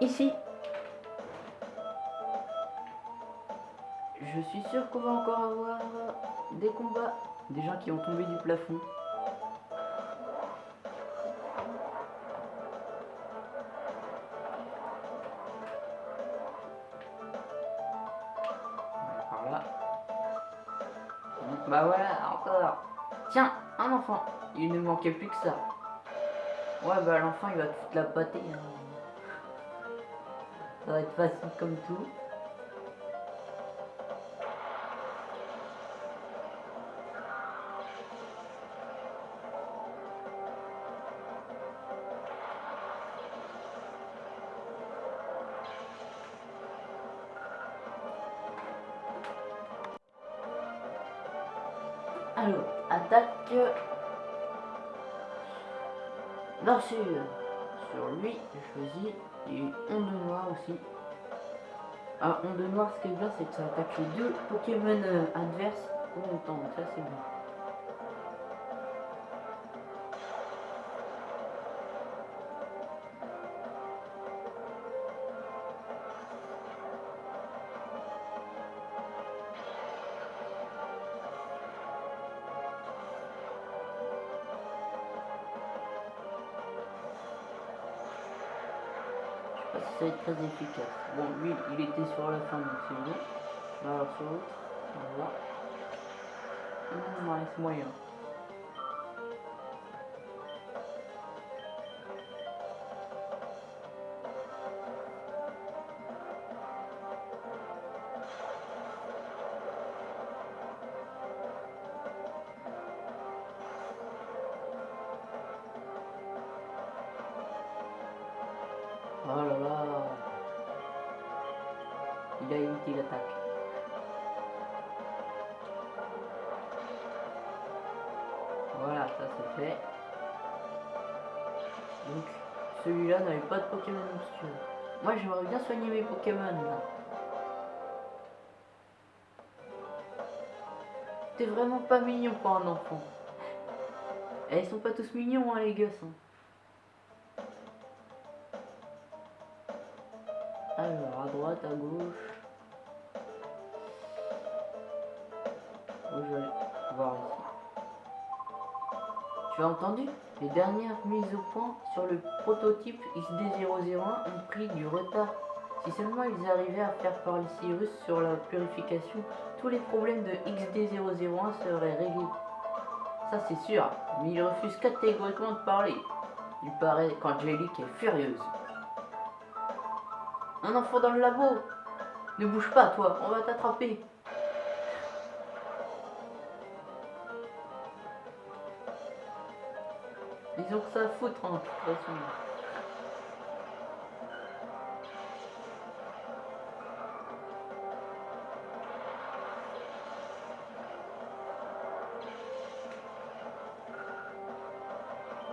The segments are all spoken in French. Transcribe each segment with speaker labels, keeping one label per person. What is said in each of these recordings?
Speaker 1: Ici. Je suis sûr qu'on va encore avoir des combats. Des gens qui ont tombé du plafond. Par là. Bah voilà, encore. Tiens, un enfant. Il ne manquait plus que ça. Ouais, bah l'enfant, il va toute la pâter. hein. Ça va être facile comme tout. Alors, attaque. Morsure. Lui, je choisis et onde noire aussi. Ah, onde noire, ce qui est bien, c'est que ça attaque les deux Pokémon euh, adverses en même temps. Ça, c'est bien. Être très efficace. Bon, lui, il était sur la fin, donc c'est bon. Alors sur l'autre, on va. Hum, ouais, c'est moyen. Donc, celui-là n'avait pas de Pokémon monstrueux. Moi, j'aimerais bien soigner mes Pokémon là. T'es vraiment pas mignon pour un enfant. Et ils sont pas tous mignons, hein, les gosses. hein. Alors, à droite, à gauche. Tu as entendu Les dernières mises au point sur le prototype XD001 ont pris du retard. Si seulement ils arrivaient à faire parler Cyrus sur la purification, tous les problèmes de XD001 seraient réglés. Ça c'est sûr, mais il refuse catégoriquement de parler. Il paraît qu'Angélique est furieuse. Un enfant dans le labo Ne bouge pas, toi, on va t'attraper. Ils ont ça à foutre, hein, de toute façon.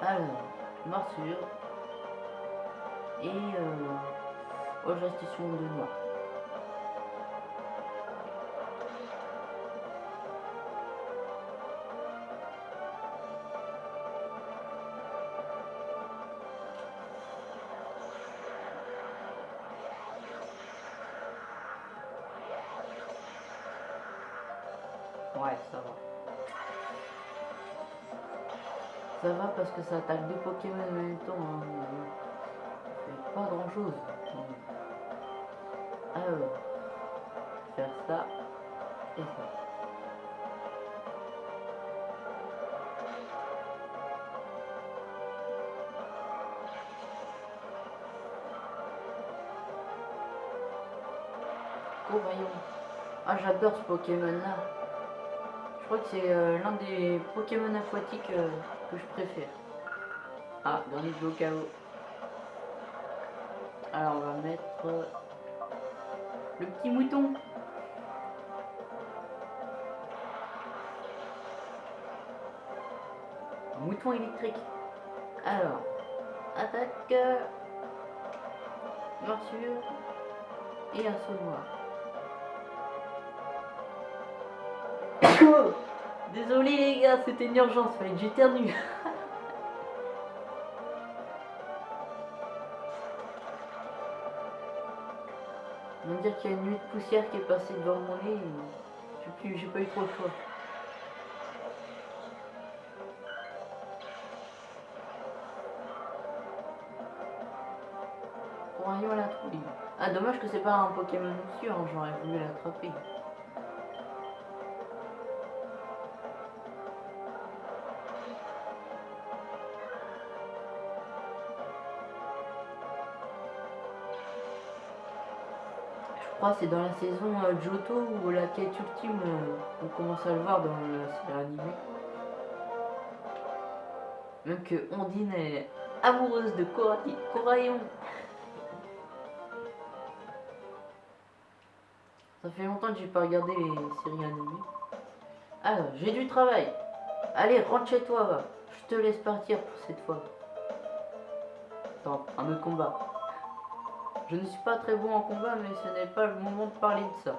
Speaker 1: Alors, morsure. Et euh... Sur de noir. Que ça attaque deux Pokémon en même temps. hein, ça fait pas grand chose. Alors, faire ça et ça. Oh voyons. Ah j'adore ce Pokémon là. Je crois que c'est euh, l'un des Pokémon aquatiques euh, que je préfère. Ah, dernier au chaos. Alors on va mettre euh, le petit mouton. Mouton électrique. Alors, attaque, morsure et un saut noir. Désolé les gars, c'était une urgence, fallait que j'éternue. dire qu'il y a une nuit de poussière qui est passée devant mon nez. J'ai pas eu trop le choix. Pour un à la trouille. Ah dommage que c'est pas un Pokémon hein, j'aurais voulu l'attraper. C'est dans la saison euh, Johto ou la quête ultime, euh, on commence à le voir dans la série animée. Même que Ondine est amoureuse de Coraillon. Ça fait longtemps que j'ai pas regardé les séries animées. Alors, j'ai du travail. Allez, rentre chez toi, va. Je te laisse partir pour cette fois. Attends, un autre combat. Je ne suis pas très bon en combat, mais ce n'est pas le moment de parler de ça.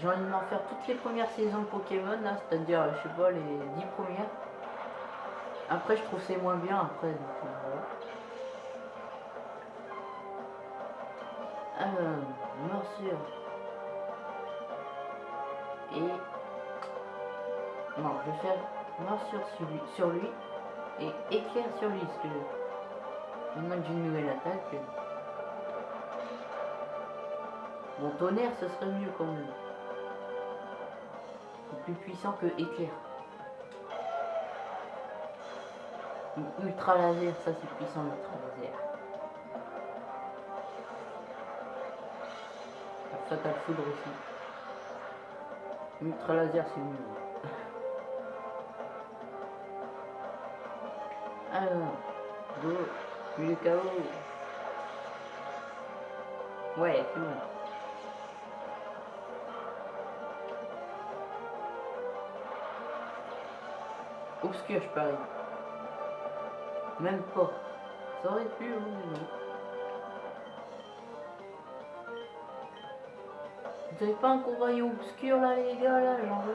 Speaker 1: J'ai envie de m'en faire toutes les premières saisons de Pokémon, c'est-à-dire, je sais pas, les 10 premières. Après, je trouve c'est moins bien, après, donc, euh. Alors, morsure. Non, je vais faire noir sur, sur lui et éclair sur lui, parce que que j'ai une nouvelle attaque. Mon tonnerre, ce serait mieux quand même. C'est plus puissant que éclair. Ultra laser, ça c'est puissant, ultra laser. Fatal foudre aussi. Ultra laser, c'est mieux. Le chaos. Ouais, c'est bon. Obscur, je parie. Même pas. Ça aurait pu, hein, Vous avez pas un rayon obscur là, les gars, là, j'en veux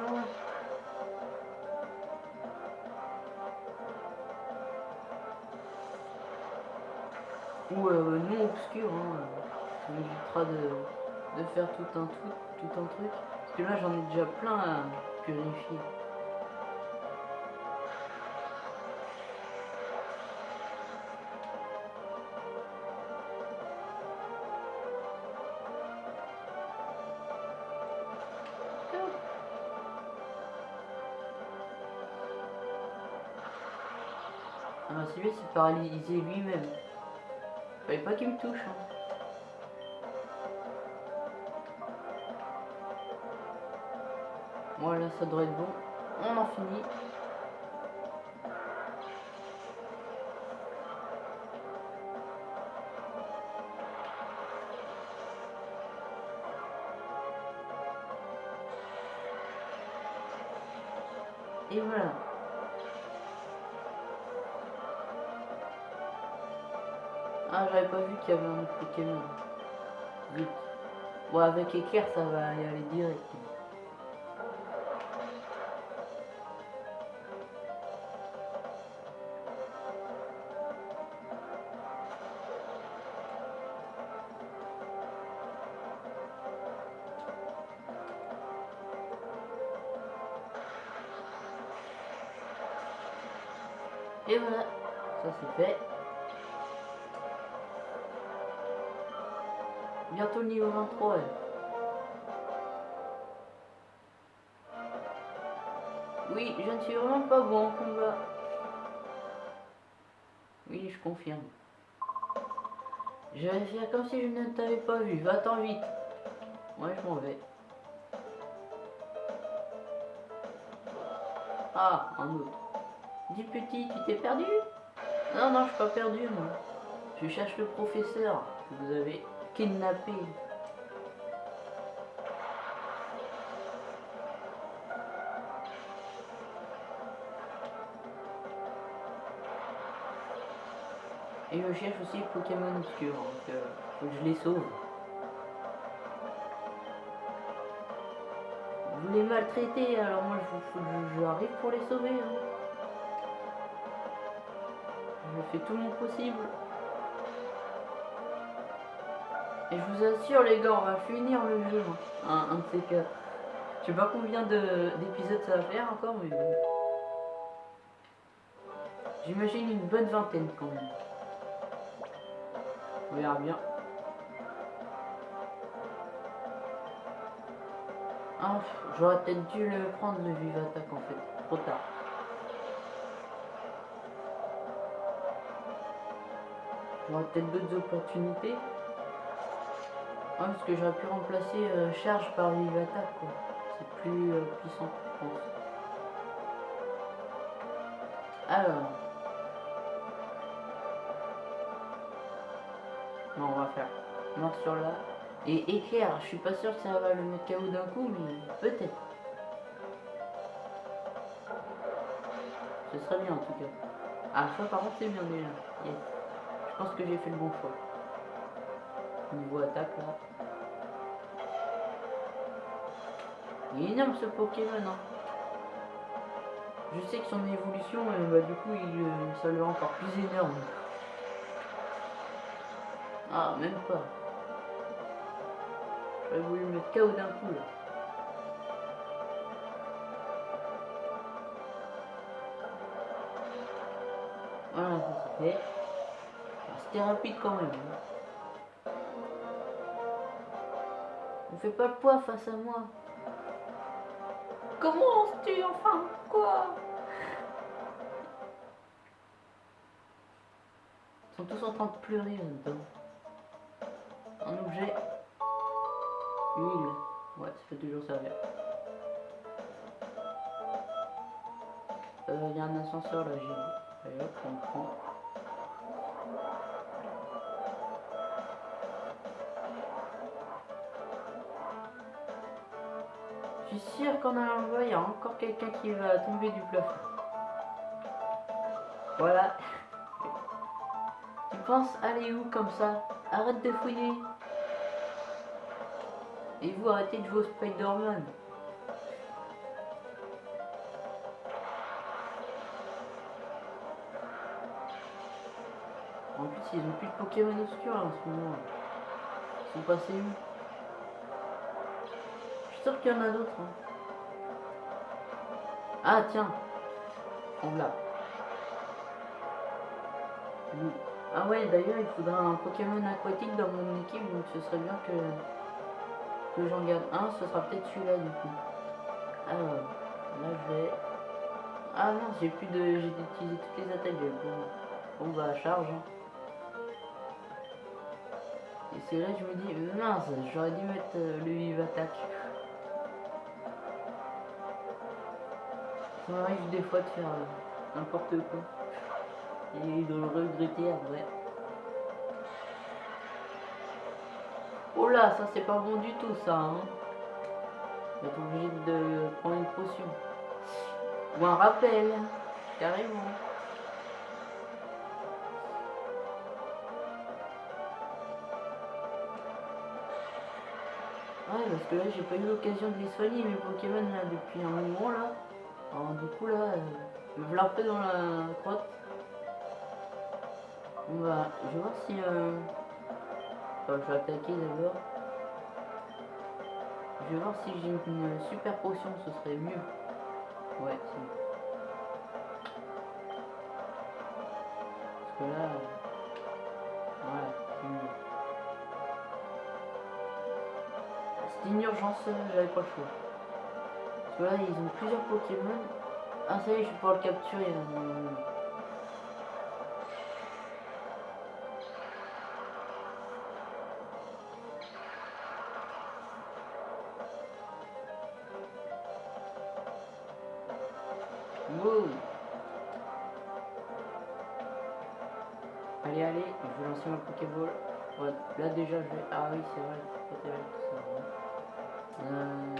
Speaker 1: ou euh, non obscur. Hein. Ça m'évitera de, de, faire tout un, tout un truc. Parce que là j'en ai déjà plein à purifier. Ah bah celui-là c'est paralysé lui-même. Fallait pas qu'il me touche. Hein. Voilà, ça devrait être bon. On en finit. Et voilà. J'avais pas vu qu'il y avait un autre Pokémon. Bon, avec éclair, ça va y aller direct. Confirme. Je vais faire comme si je ne t'avais pas vu. Va-t'en vite. Ouais, je m'en vais. Ah, un autre. Dis petit, tu t'es perdu? Non, non, je suis pas perdu, moi. Je cherche le professeur que vous avez kidnappé. Et je cherche aussi Pokémon obscur, donc euh, faut que je les sauve. vous les maltraitez, alors moi je, je- j'arrive pour les sauver. hein. Je fais tout mon possible. Et je vous assure les gars, on va finir le jeu. hein. Un, de ces quatre. Je sais pas combien de- d'épisodes ça va faire encore, mais. J'imagine une bonne vingtaine quand même. On verra bien. Ah, j'aurais peut-être dû le prendre le vive attaque en fait. Trop tard. J'aurais peut-être d'autres opportunités. Ah, parce que j'aurais pu remplacer euh, charge par vive attaque. C'est plus euh, puissant, je pense. Alors. Non, on va faire mort sur là. Et éclair, je suis pas sûr que ça va le mettre KO d'un coup, mais peut-être. Ce serait bien en tout cas. Ah, ça par contre c'est bien déjà. Je pense que j'ai fait le bon choix. Niveau attaque là. Il est énorme ce Pokémon. Hein. Je sais que son évolution, euh, bah, du coup, il, euh, ça le rend encore plus énorme. Ah, même pas. J'aurais voulu mettre KO d'un coup là. Voilà, ça c'est fait. C'était rapide quand même. hein. On fait pas le poids face à moi. Comment tu enfin Quoi? Ils sont tous en train de pleurer là-dedans. Huile. Ouais, ça peut toujours servir. Euh, il y a un ascenseur là, j'ai vu. Allez hop, on prend. Je suis sûr qu'en allant il y a encore quelqu'un qui va tomber du plafond. Voilà. Tu penses aller où comme ça? Arrête de fouiller. Et vous arrêtez de jouer au Spider-Man. En plus, ils ont plus de Pokémon obscurs en ce moment. Ils sont passés où? Je suis sûr qu'il y en a d'autres. hein. Ah tiens. On l'a. Ah ouais, d'ailleurs, il faudra un Pokémon aquatique dans mon équipe, donc ce serait bien que, que j'en garde un. Ce sera peut-être celui-là du coup. Alors, là je vais... Ah non, j'ai plus de... J'ai utilisé toutes les attaques. Bon, bon bah, charge. hein. Et c'est là que je me dis, mince, j'aurais dû mettre euh, le vive attaque. Ça m'arrive des fois de faire euh, n'importe quoi. Et de le regretter après. Oh là, ça c'est pas bon du tout ça. Hein. On va être obligé de prendre une potion. Ou un rappel, carrément. Ouais, parce que là, j'ai pas eu l'occasion de les soigner, mes Pokémon, là, depuis un moment, là. Alors, du coup, là, euh, me voilà un peu dans la crotte. On va... Je vais voir si... Euh... Je vais attaquer d'abord. Je vais voir si j'ai une super potion, ce serait mieux. Ouais. Parce que là... euh, Voilà, c'est mieux. Une urgence, euh, j'avais pas le choix. Parce que là, ils ont plusieurs Pokémon. Ah, ça y est, je vais pouvoir le capturer. Allez, allez, je vais lancer ma Pokéball. Là déjà, je vais... Ah oui, c'est vrai, c'est ça. hein. Euh,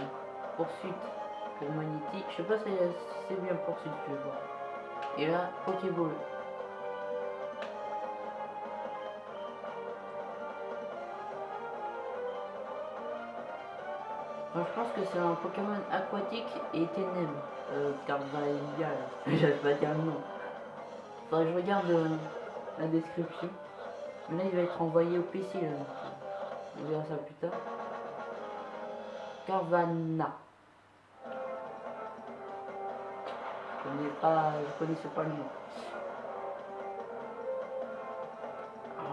Speaker 1: poursuite, le magnétique. Je sais pas si si c'est bien poursuite, je vais voir. Et là, Pokéball. Pense que c'est un Pokémon aquatique et ténèbres. Euh, Carvalhal. J'arrive pas à dire le nom. Faudrait que je regarde euh, la description. Là, il va être envoyé au PC. Là, on verra ça plus tard. Carvana. Je connais pas, je connaissais pas le nom.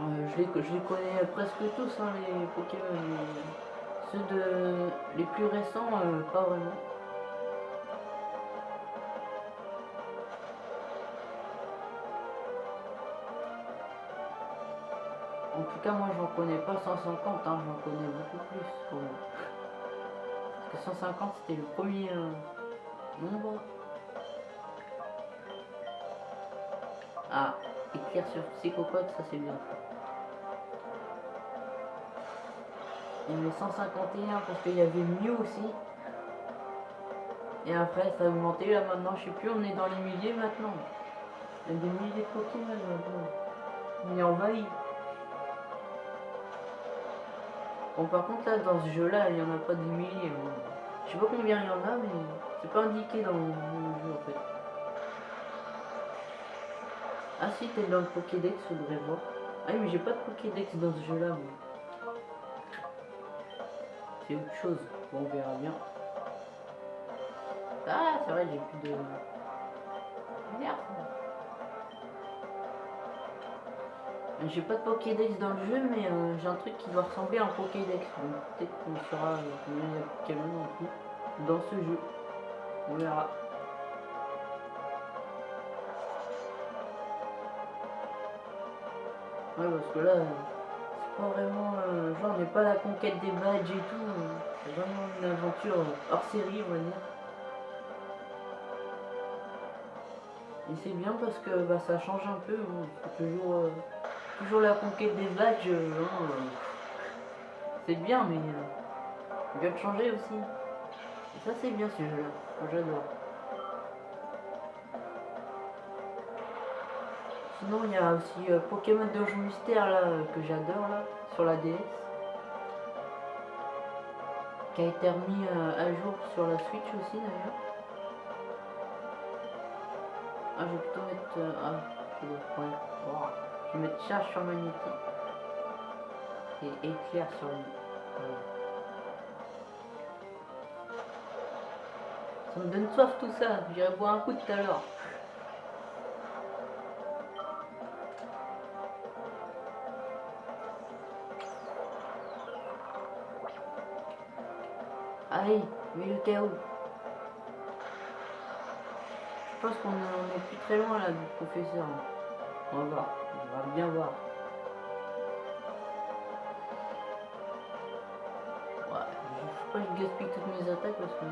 Speaker 1: Euh, je, les, je connais presque tous, hein, les Pokémon. Ceux de les plus récents, euh, pas vraiment. En tout cas, moi, j'en connais pas 150, hein, j'en connais beaucoup plus. Parce que 150, c'était le premier euh, nombre. Ah, écrire sur Psychopod, ça c'est bien. Il y avait 151 parce qu'il y avait mieux aussi. Et après, ça a augmenté. Là, maintenant, je sais plus, on est dans les milliers maintenant. Il y a des milliers de Pokémon maintenant. On est envahi. Bon, par contre, là, dans ce jeu-là, il n'y en a pas des milliers. Je sais pas combien il y en a, mais c'est pas indiqué dans le jeu, en fait. Ah si, t'es dans le Pokédex, faudrait voir. Ah oui, mais j'ai pas de Pokédex dans ce jeu-là, moi. C'est autre chose. Bon, on verra bien. Ah, c'est vrai, j'ai plus de... Merde. Euh, J'ai pas de Pokédex dans le jeu, mais euh, j'ai un truc qui doit ressembler à un Pokédex. Peut-être qu'on saura combien il y dans ce jeu. On verra. Ouais, parce que là, euh, vraiment. genre, on n'est pas la conquête des badges et tout. euh, C'est vraiment une aventure euh, hors série, on va dire. Et c'est bien parce que bah, ça change un peu. c'est toujours, euh, toujours la conquête des badges. hein, c'est bien, mais il vient de changer aussi. Ça, c'est bien ce jeu-là. J'adore. Sinon, il y a aussi euh, Pokémon Donjon Mystère là, que j'adore là, sur la DS. Qui a été remis euh, à jour sur la Switch aussi d'ailleurs. Ah, je vais plutôt mettre. euh, ah, je vais, wow. Je vais mettre charge sur magnétique. Et éclair sur lui. Ça me donne soif tout ça. J'irai boire un coup tout à l'heure. Allez, mets le chaos. Je pense qu'on est, on est plus très loin là du professeur. On va on va bien voir. Ouais, je sais pas, je gaspille toutes mes attaques parce que.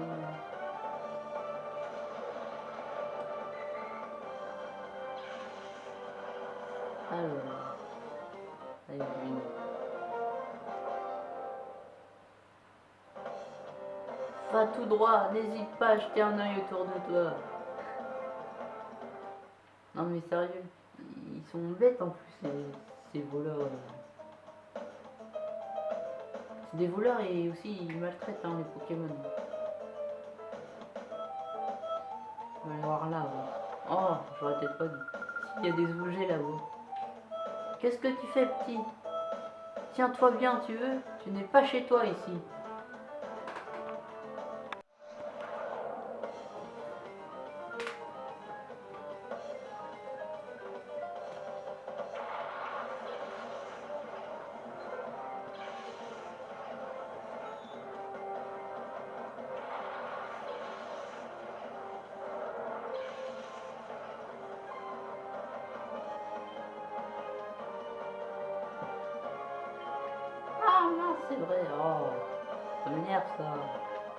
Speaker 1: Alors. Allez, Va tout droit, n'hésite pas à jeter un œil autour de toi. Non mais sérieux, ils sont bêtes en plus ces, voleurs. C'est des voleurs et aussi ils maltraitent hein, les Pokémon. On va aller voir là. Oh, j'aurais peut-être pas dit. Il y a des objets là-haut. Qu'est-ce que tu fais petit? Tiens-toi bien, tu veux? Tu n'es pas chez toi ici.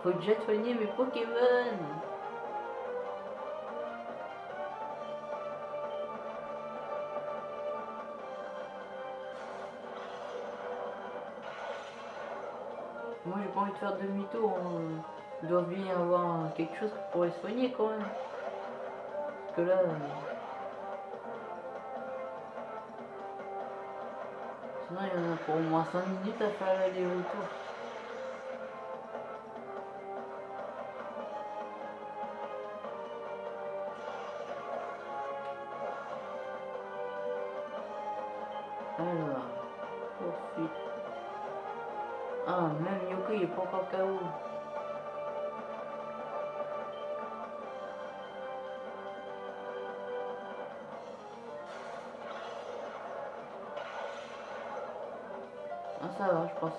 Speaker 1: Faut déjà soigner mes Pokémon. Moi j'ai pas envie de faire demi-tour. Il doit bien avoir quelque chose qui pourrait soigner quand même. Parce que là. euh, Sinon, il y en a pour au moins 5 minutes à faire l'aller-retour.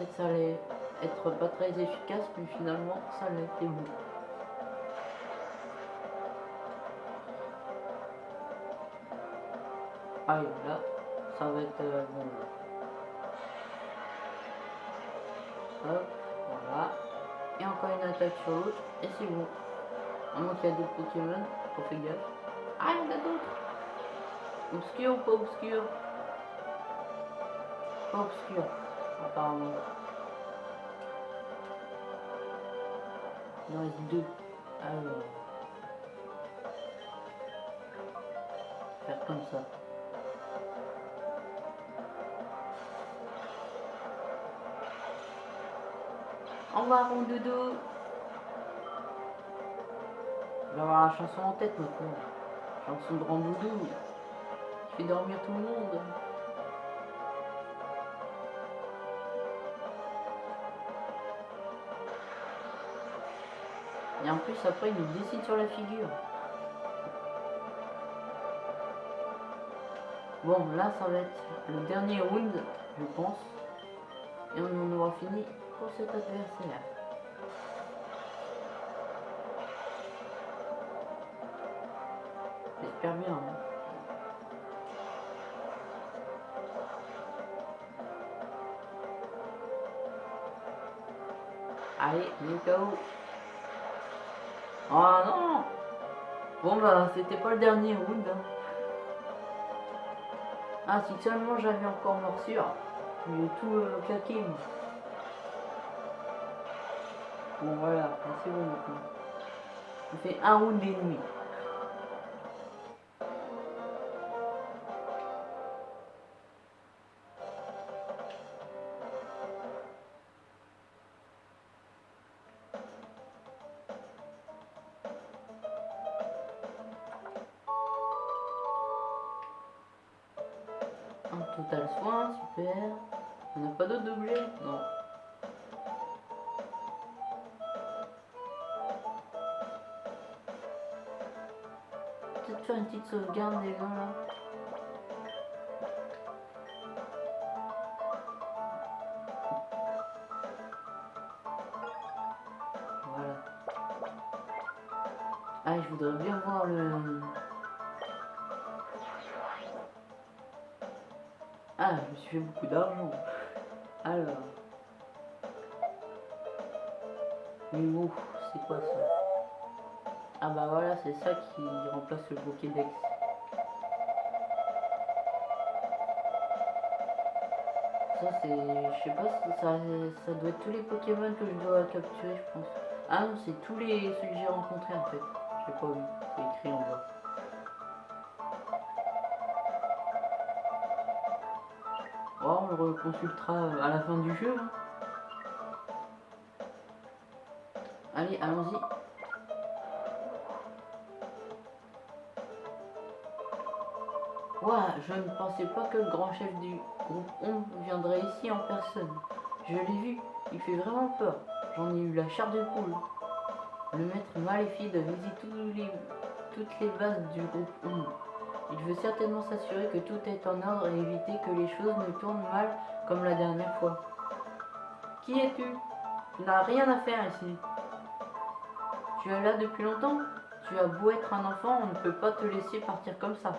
Speaker 1: Que ça allait être pas très efficace, mais finalement ça l'a été bon. Allez, là, ça va être euh, bon. Voilà. Et encore une attaque sur l'autre, et c'est bon. À moins qu'il y a d'autres Pokémon, faut faire gaffe. Ah, il y en a d'autres Obscur ou pas obscur? Pas obscur, apparemment. Il en reste deux. Alors. Faire comme ça. Au revoir mon dodo. Je vais avoir la chanson en tête maintenant. Chanson de Randoudou. Qui fait dormir tout le monde. Et en plus après il nous décide sur la figure. Bon là ça va être le dernier round je pense. Et on en aura fini pour cet adversaire. J'espère bien. hein. Allez, il est KO. Oh non Bon bah c'était pas le dernier round. hein. Ah si seulement j'avais encore morsure. J'ai tout euh, claqué. Bon voilà, là, c'est bon maintenant. On fait un round et. Mais ouf, c'est quoi ça? Ah bah voilà, c'est ça qui remplace le Pokédex. Ça c'est... Je sais pas si ça, ça doit être tous les Pokémon que je dois capturer, je pense. Ah non, c'est tous les ceux que j'ai rencontrés en fait. J'ai pas vu, c'est écrit en bas. Oh, on le reconsultera à la fin du jeu. hein. Allez, allons-y. Ouah, je ne pensais pas que le grand chef du groupe Ombre viendrait ici en personne. Je l'ai vu, il fait vraiment peur. J'en ai eu la chair de poule. Le maître maléfique visite tous toutes les bases du groupe Ombre. Il veut certainement s'assurer que tout est en ordre et éviter que les choses ne tournent mal comme la dernière fois. Qui es-tu? Tu n'as rien à faire ici. Tu es là depuis longtemps Tu as beau être un enfant, on ne peut pas te laisser partir comme ça.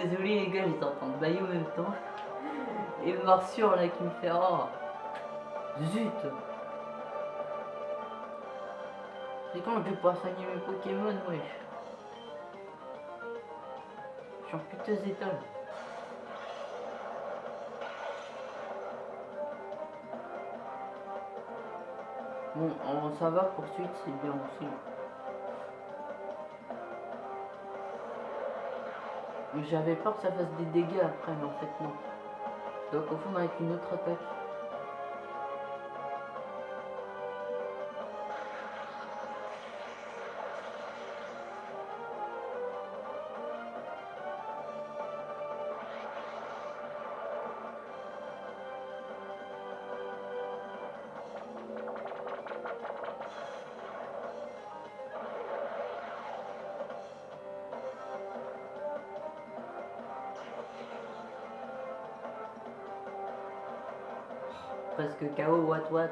Speaker 1: Désolé les gars, j'étais en train de bailler en même temps. Et une morsure là qui me fait oh. Zut. C'est quand je vais pouvoir soigner mes Pokémon, wesh. Je suis en puteuse étoile. Bon, on, ça va, poursuite, c'est bien aussi. J'avais peur que ça fasse des dégâts après, mais en fait non. Donc au fond avec une autre attaque. Presque KO, what what?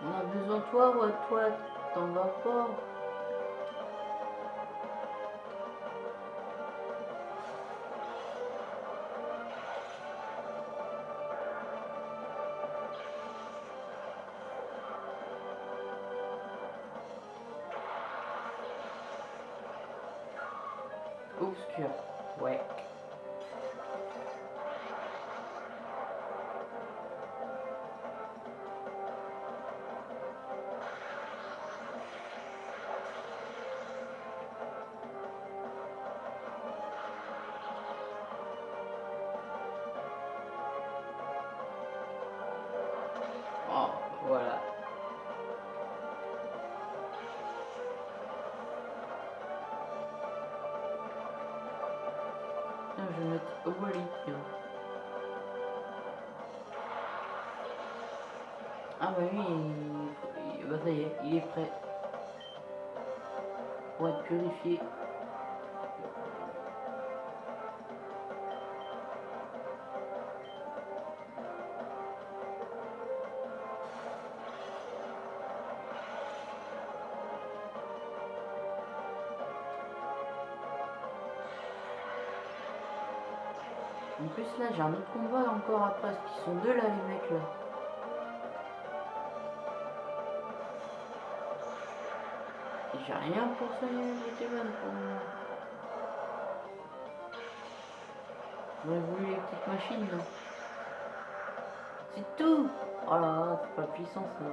Speaker 1: On a besoin de toi, what what, t'en vas pas? Je vais mettre Wally, tiens. Ah bah oui, il... bah y est, il est prêt. Pour être purifié. Là j'ai un autre combat encore après, parce qu'ils sont deux là les mecs là. J'ai rien pour soigner les Pokémon pour moi. J'aurais voulu les petites machines là. C'est tout Oh là là, c'est pas puissant ça.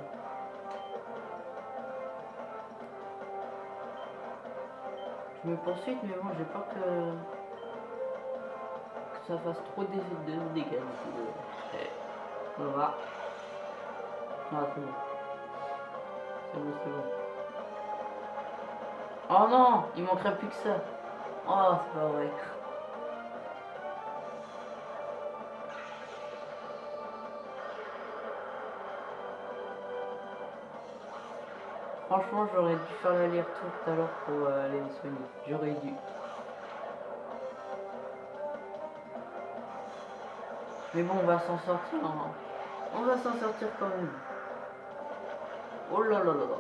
Speaker 1: Je me poursuite mais bon j'ai pas que ça fasse trop de, de dégâts. Voilà. Ah, c'est bon. C'est bon, c'est bon. Oh non Il manquerait plus que ça. Oh, c'est pas vrai. Franchement, j'aurais dû faire l'aller-retour tout à l'heure pour euh, aller les soigner. J'aurais dû. Mais bon, on va s'en sortir. Hein. On va s'en sortir quand même. Oh là là là là.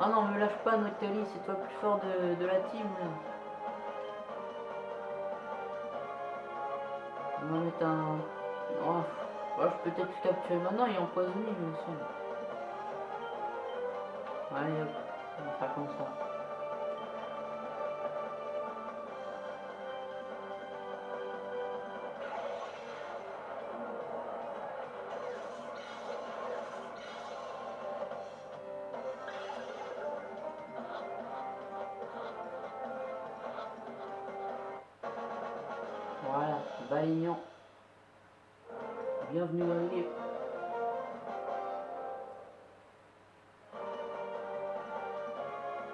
Speaker 1: Ah non, me lâche pas, Noctali, c'est toi le plus fort de, la team. On va mettre un... Oh, je peux peut-être le capturer maintenant, il est empoisonné, il me semble. Allez hop, on va faire comme ça.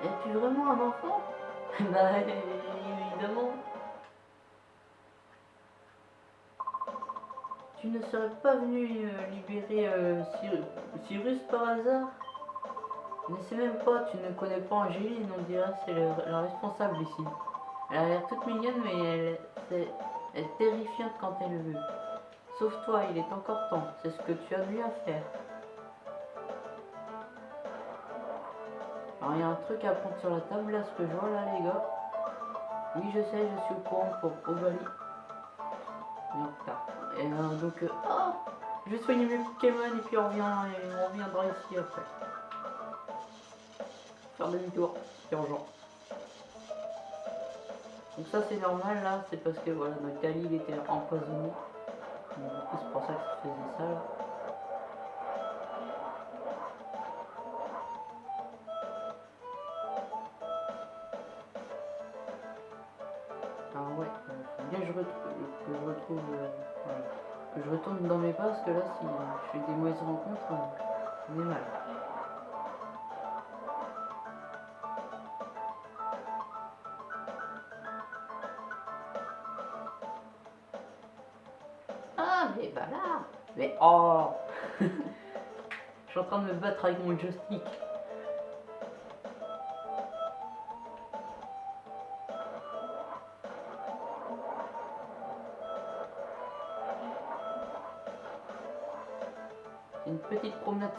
Speaker 1: Es-tu vraiment un enfant? Bah évidemment. Tu ne serais pas venu euh, libérer euh, Cyrus par hasard? Ne sais même pas, tu ne connais pas Angéline, on dirait c'est la responsable ici. Elle a l'air toute mignonne mais elle, est terrifiante quand elle veut. Sauve-toi, il est encore temps. C'est ce que tu as mieux à faire. Alors, il y a un truc à prendre sur la table, là, ce que je vois, là, les gars. Oui, je sais, je suis au courant pour Ovalie. Et euh, donc, euh, oh, je vais soigner mes Pokémon et puis on, revient, et on reviendra ici après. Faire demi-tour, c'est urgent. Donc ça c'est normal là, c'est parce que voilà, notre Kali il était empoisonné. Donc, c'est pour ça que ça faisait ça là. Euh, voilà. je retourne dans mes pas parce que là si je fais des mauvaises rencontres, euh, on est mal. Ah mais bah là Mais oh Je suis en train de me battre avec mon joystick.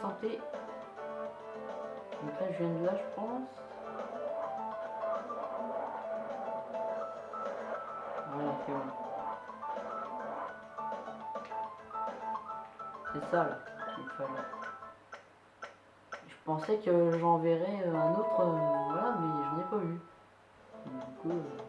Speaker 1: Santé. Donc là je viens de là je pense. Voilà c'est bon. C'est ça là fallait. Je pensais que j'en verrais un autre, euh, voilà, mais j'en ai pas. Donc, du coup. euh,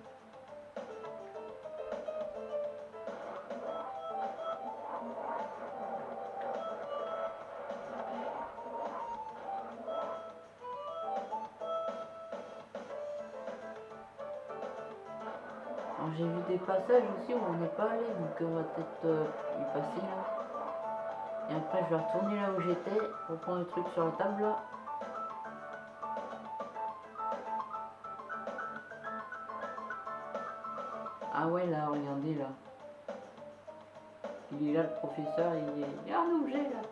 Speaker 1: Passages aussi où on n'est pas allé, donc on va peut-être euh, y passer là. Et après je vais retourner là où j'étais pour prendre le truc sur la table là. Ah ouais là, regardez là. Il est là le professeur, il est. Il y a un objet là.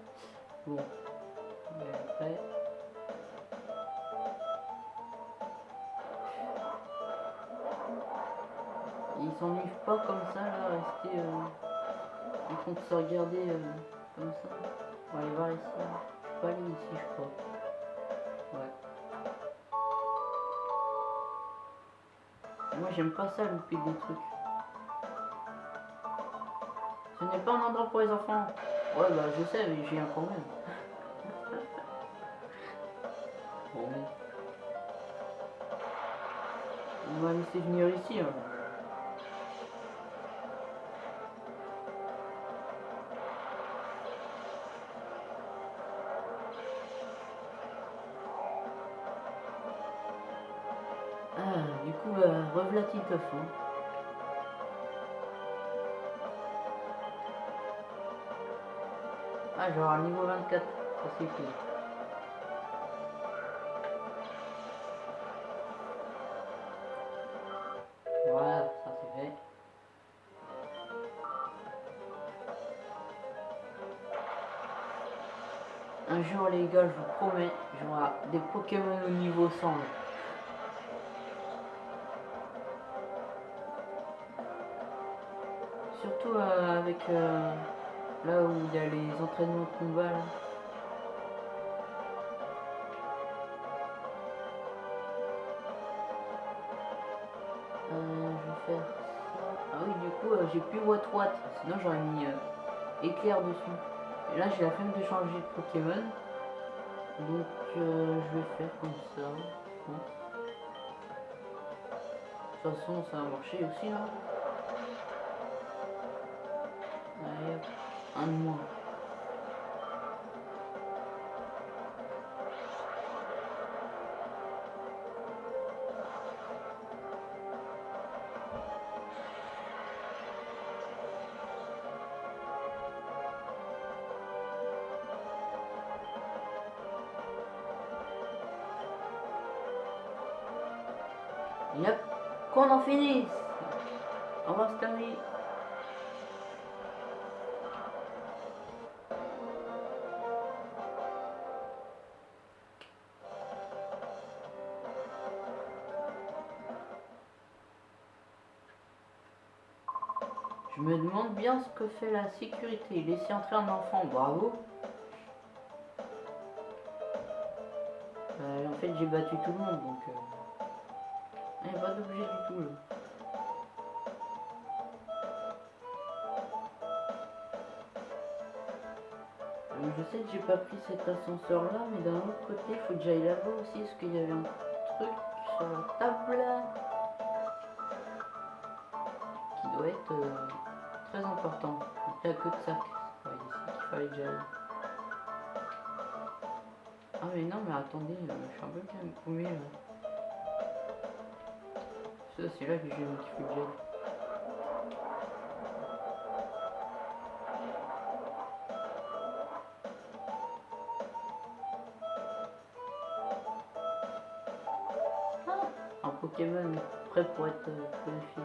Speaker 1: Bon. Et après. Ils s'ennuient pas comme ça là, rester. Euh... Ils comptent se regarder euh, comme ça. On va aller voir ici. hein. Pas aller ici, je crois. Ouais. Moi j'aime pas ça louper des trucs. Ce n'est pas un endroit pour les enfants. Ouais bah je sais mais j'ai un problème. bon. On va laisser venir ici. Hein. Ah, genre niveau 24, ça cool. Voilà, ça c'est fait. Un jour les gars, je vous promets, j'aurai des Pokémon au niveau 100. Euh, là où il y a les entraînements de combat là. Euh, je vais faire ça. Ah oui du coup euh, j'ai plus What What, sinon j'aurais mis éclair dessus. Et là j'ai la flemme de changer de Pokémon. Donc je vais faire comme ça. Bon. De toute façon ça a marché aussi là. De moins. Yep, qu'on en finisse. Au revoir Stanley. Demande bien ce que fait la sécurité. Laisser entrer un enfant, bravo. Euh, en fait, j'ai battu tout le monde, donc... Il n'y a pas d'objet du tout, là. Euh, Je sais que j'ai pas pris cet ascenseur là, mais d'un autre côté, il faut que j'aille là-bas aussi, parce qu'il y avait un truc sur la table là. va être euh, important. Il n'y a que de sac. Ouais, ici qu'il fallait déjà aller. Ah mais non mais attendez, euh, je suis un peu bien paumé là. Ça c'est là que j'ai qu'il faut que j'aille. Ah, un Pokémon prêt pour être euh, purifié.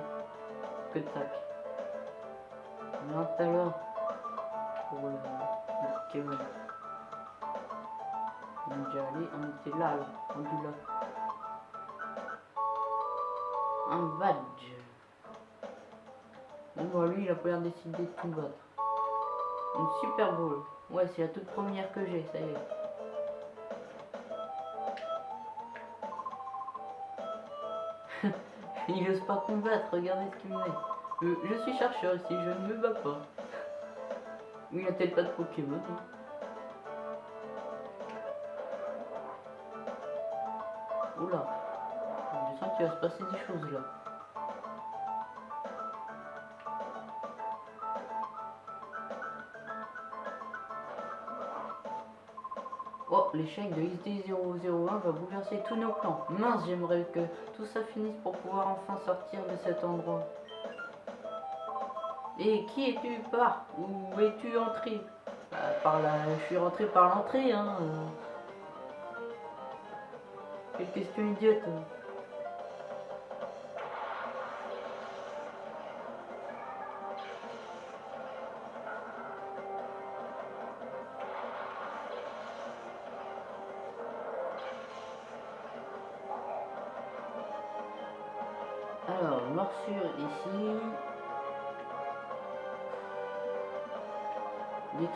Speaker 1: Que de sac. À l'heure pour le, Pokémon. On est déjà allé, on était là, là, rendu là. Un badge. Bon lui il a pas l'air décidé de tout battre. Une super bowl. Ouais c'est la toute première que j'ai, ça y est. il ose pas combattre, regardez ce qu'il me met. Je suis chercheur ici, je ne me bats pas. Il a peut-être pas de Pokémon. hein. Oula, je sens qu'il va se passer des choses là. Oh, l'échec de XD001 va bouleverser tous nos plans. Mince, j'aimerais que tout ça finisse pour pouvoir enfin sortir de cet endroit. Et qui es-tu? Par Où es-tu entré? Bah, Par la... Je suis rentré par l'entrée, hein. euh. Quelle question idiote.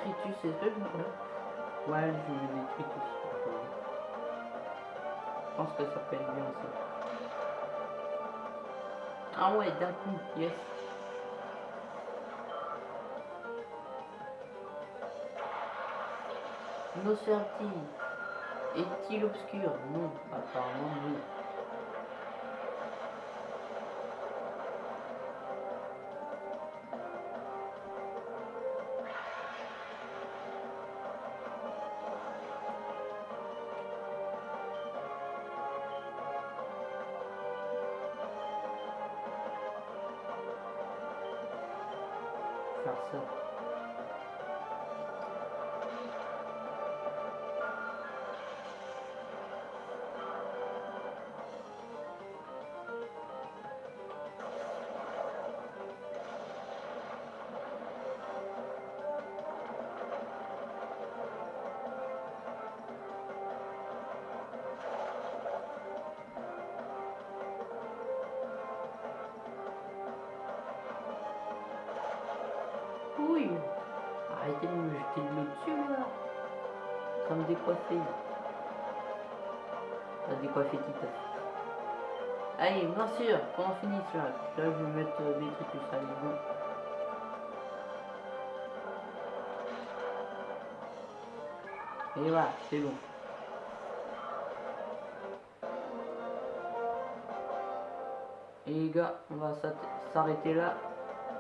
Speaker 1: Est-ce que je me... Ouais, je mets détritus. Je pense que ça peut être bien aussi. Ah ouais, d'un coup, yes. Nocerti. Est-il obscur? Non, apparemment oui. Décoiffer. Ça décoiffer Tita. Allez, bien sûr, qu'on en finisse là. Là, je vais mettre euh, des trucs, allez, bon. Et voilà, c'est bon. Et les gars, on va s'arrêter là.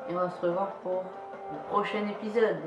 Speaker 1: Et on va se revoir pour le prochain épisode.